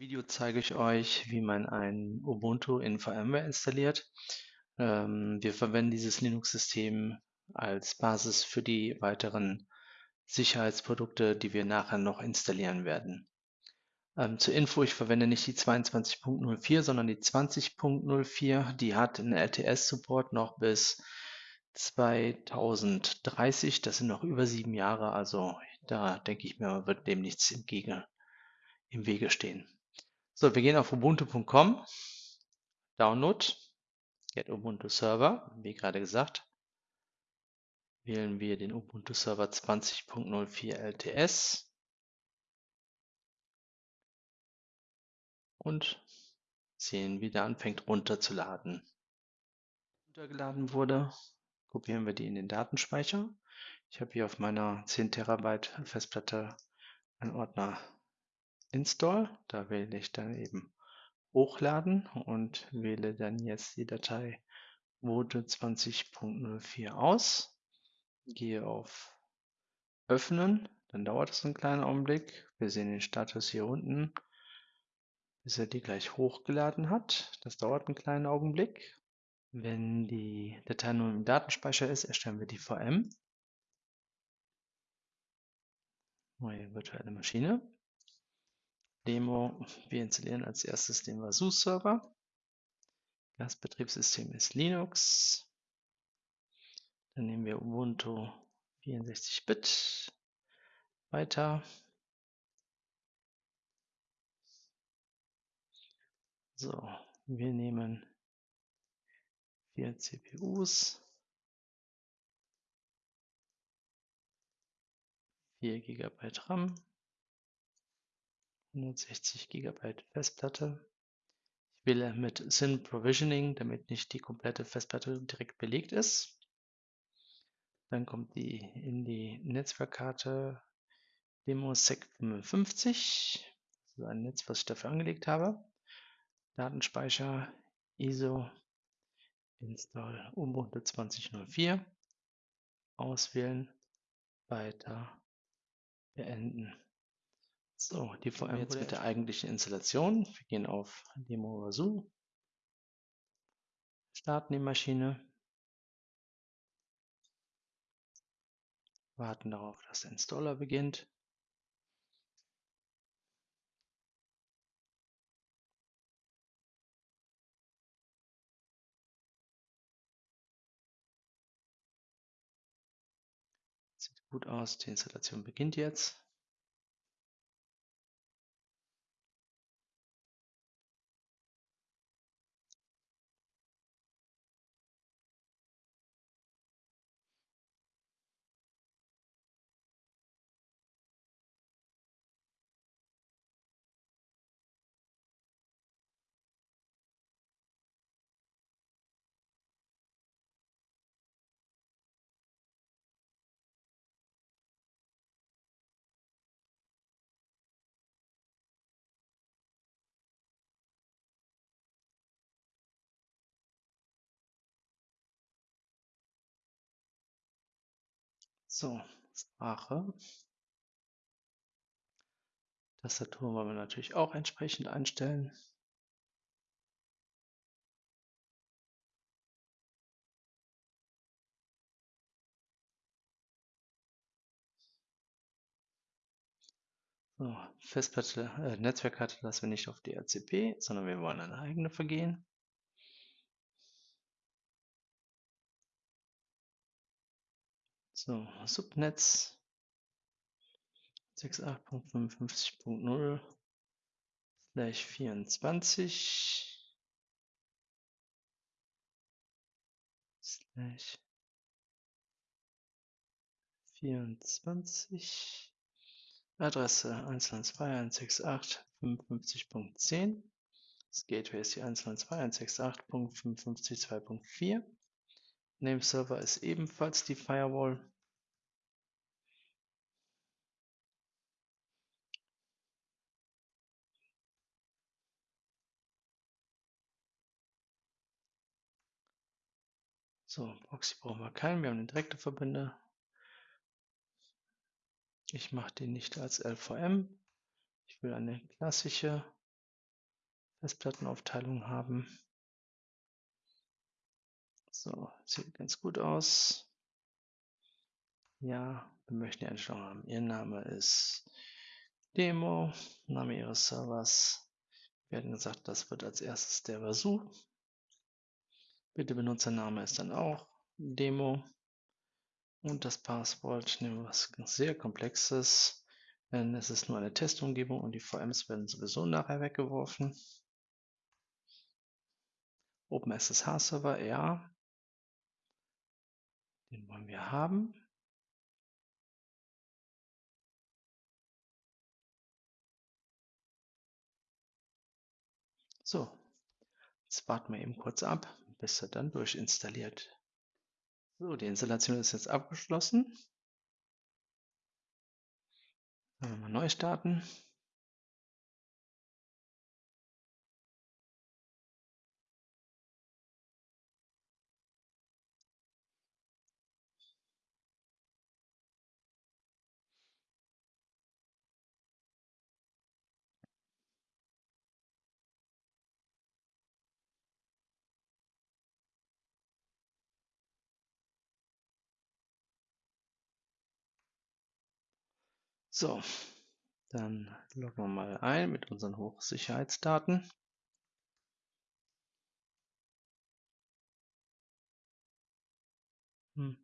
Video zeige ich euch, wie man ein Ubuntu in VMware installiert. Ähm, wir verwenden dieses Linux-System als Basis für die weiteren Sicherheitsprodukte, die wir nachher noch installieren werden. Ähm, zur Info, ich verwende nicht die 22.04, sondern die 20.04. Die hat einen LTS-Support noch bis 2030. Das sind noch über sieben Jahre, also da denke ich mir, wird dem nichts entgegen im Wege stehen. So, wir gehen auf ubuntu.com, Download, Get Ubuntu Server, wie gerade gesagt. Wählen wir den Ubuntu Server 20.04 LTS und sehen, wie der anfängt runterzuladen. Runtergeladen wurde, kopieren wir die in den Datenspeicher. Ich habe hier auf meiner 10 Terabyte Festplatte einen Ordner Install. Da wähle ich dann eben Hochladen und wähle dann jetzt die Datei Vote 20.04 aus. Gehe auf Öffnen, dann dauert es einen kleinen Augenblick. Wir sehen den Status hier unten, bis er die gleich hochgeladen hat. Das dauert einen kleinen Augenblick. Wenn die Datei nun im Datenspeicher ist, erstellen wir die VM. Neue virtuelle Maschine. Demo. Wir installieren als erstes den Vasu-Server. Das Betriebssystem ist Linux. Dann nehmen wir Ubuntu 64-Bit. Weiter. So, wir nehmen vier CPUs, 4 GB RAM, 160 GB Festplatte. Ich wähle mit Syn Provisioning, damit nicht die komplette Festplatte direkt belegt ist. Dann kommt die in die Netzwerkkarte DemoSec 55. Das ist ein Netz, was ich dafür angelegt habe. Datenspeicher ISO Install Ubuntu 2004. Auswählen, weiter, beenden. So, die VM jetzt mit der eigentlichen Installation. Wir gehen auf Demo Vasu, starten die Maschine, warten darauf, dass der Installer beginnt. Sieht gut aus, die Installation beginnt jetzt. So, Sprache. Tastatur wollen wir natürlich auch entsprechend einstellen. So, Festplatte, äh, Netzwerkkarte lassen wir nicht auf DHCP, sondern wir wollen eine eigene vergehen. So, Subnetz. 68.55.0 slash 24 slash 24 Adresse 192.168.55.10 Das Gateway ist die 192.168.55.2.4 Name Server ist ebenfalls die Firewall So, Proxy brauchen wir keinen, wir haben eine direkte Verbinde. Ich mache den nicht als LVM. Ich will eine klassische Festplattenaufteilung haben. So, sieht ganz gut aus. Ja, wir möchten die Einstellung haben. Ihr Name ist Demo, Name Ihres Servers. Wir hatten gesagt, das wird als erstes der Versuch. Bitte Benutzername ist dann auch Demo. Und das Passwort nehmen wir was sehr Komplexes, denn es ist nur eine Testumgebung und die VMs werden sowieso nachher weggeworfen. OpenSSH Server, ja. Den wollen wir haben. So, jetzt warten wir eben kurz ab, bis er dann durchinstalliert. So, die Installation ist jetzt abgeschlossen. Neu starten. So, dann loggen wir mal ein mit unseren Hochsicherheitsdaten. Hm.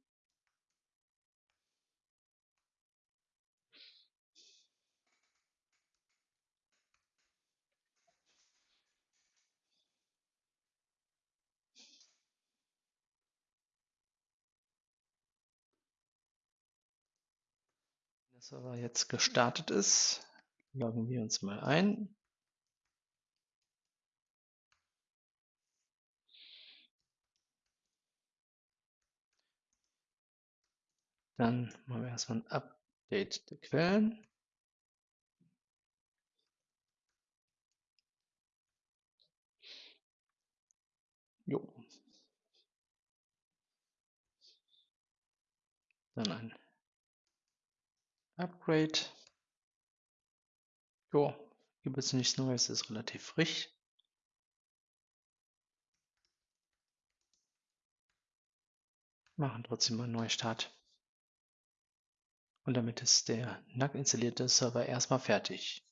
Server jetzt gestartet ist, loggen wir uns mal ein. Dann machen wir erstmal ein Update der Quellen. Jo. Dann ein Upgrade. Jo, gibt es nichts Neues, ist relativ frisch. Machen trotzdem mal einen Neustart. Und damit ist der nackt installierte Server erstmal fertig.